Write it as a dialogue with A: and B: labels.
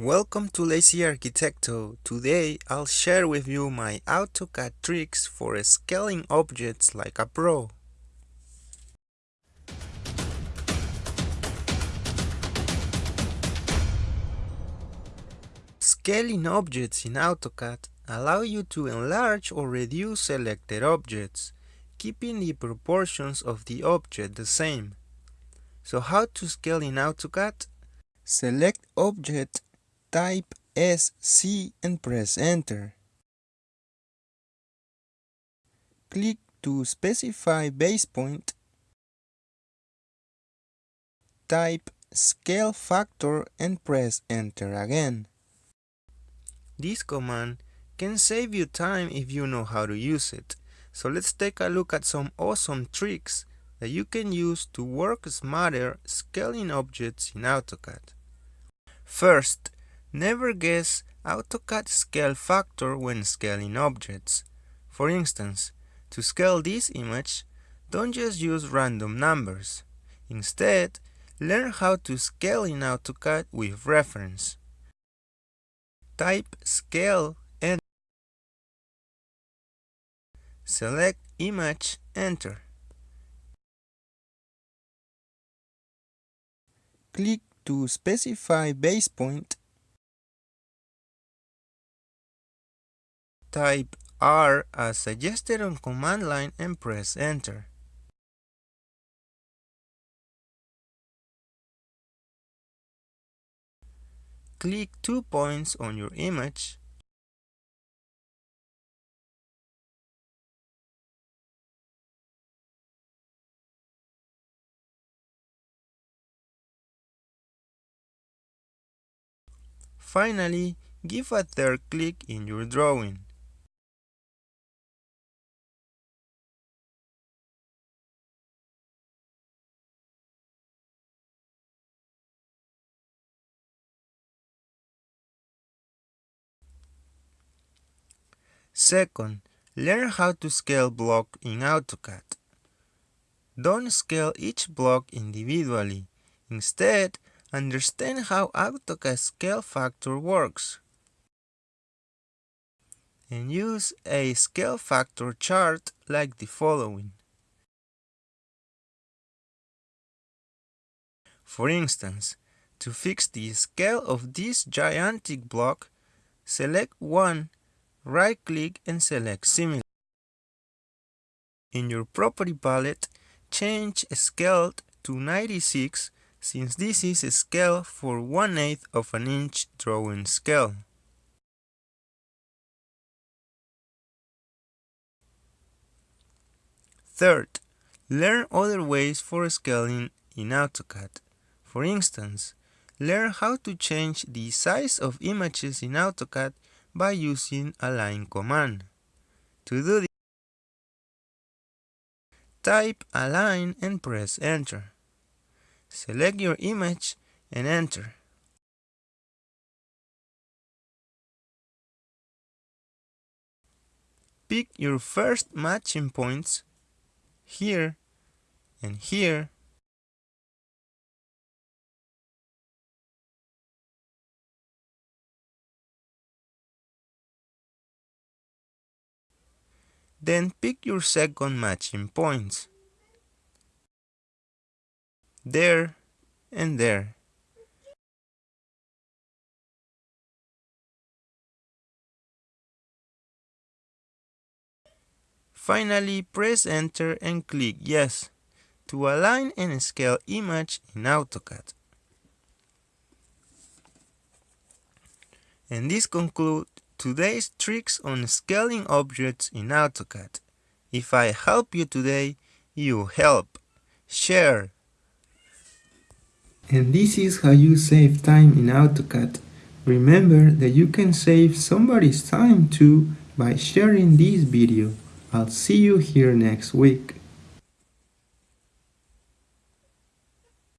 A: Welcome to Lazy Arquitecto. Today I'll share with you my AutoCAD tricks for scaling objects like a pro. Scaling objects in AutoCAD allow you to enlarge or reduce selected objects, keeping the proportions of the object the same. So how to scale in AutoCAD? Select Object type SC and press enter. Click to specify base point. Type scale factor and press enter again. This command can save you time if you know how to use it. So let's take a look at some awesome tricks that you can use to work smarter scaling objects in AutoCAD. First, Never guess AutoCAD scale factor when scaling objects. For instance, to scale this image, don't just use random numbers. Instead, learn how to scale in AutoCAD with reference. Type scale and select image, enter. Click to specify base point Type R as suggested on command line and press enter. Click two points on your image Finally, give a third click in your drawing. Second, learn how to scale block in AutoCAD. Don't scale each block individually. Instead, understand how AutoCAD scale factor works. And use a scale factor chart like the following. For instance, to fix the scale of this gigantic block, select one right-click and select Similar. In your property palette, change Scale to 96 since this is a scale for 1 8 of an inch drawing scale. Third, learn other ways for scaling in AutoCAD. For instance, learn how to change the size of images in AutoCAD by using align command. To do this, type align and press enter. Select your image and enter. Pick your first matching points here and here Then pick your second matching points. There and there. Finally, press enter and click yes to align and scale image in AutoCAD. And this concludes today's tricks on scaling objects in AutoCAD. If I help you today, you help. Share. And this is how you save time in AutoCAD. Remember that you can save somebody's time too by sharing this video. I'll see you here next week.